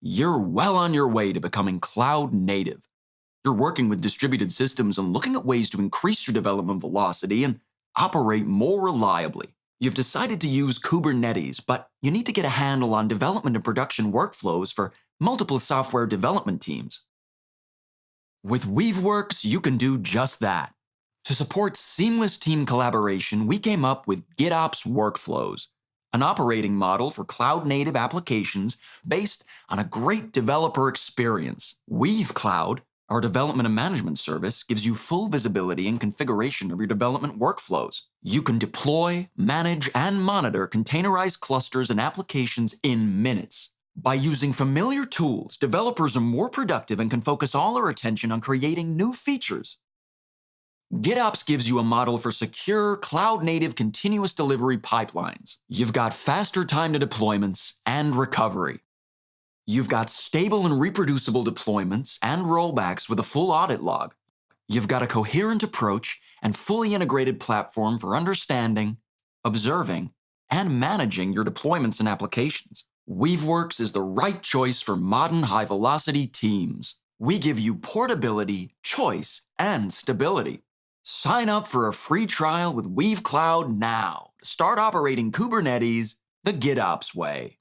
you're well on your way to becoming cloud native. You're working with distributed systems and looking at ways to increase your development velocity and operate more reliably. You've decided to use Kubernetes, but you need to get a handle on development and production workflows for multiple software development teams. With Weaveworks, you can do just that. To support seamless team collaboration, we came up with GitOps Workflows, an operating model for cloud-native applications based on a great developer experience. Weave Cloud, our development and management service, gives you full visibility and configuration of your development workflows. You can deploy, manage, and monitor containerized clusters and applications in minutes. By using familiar tools, developers are more productive and can focus all their attention on creating new features. GitOps gives you a model for secure, cloud-native continuous delivery pipelines. You've got faster time to deployments and recovery. You've got stable and reproducible deployments and rollbacks with a full audit log. You've got a coherent approach and fully integrated platform for understanding, observing, and managing your deployments and applications. Weaveworks is the right choice for modern high-velocity teams. We give you portability, choice, and stability. Sign up for a free trial with Weave Cloud now to start operating Kubernetes the GitOps way.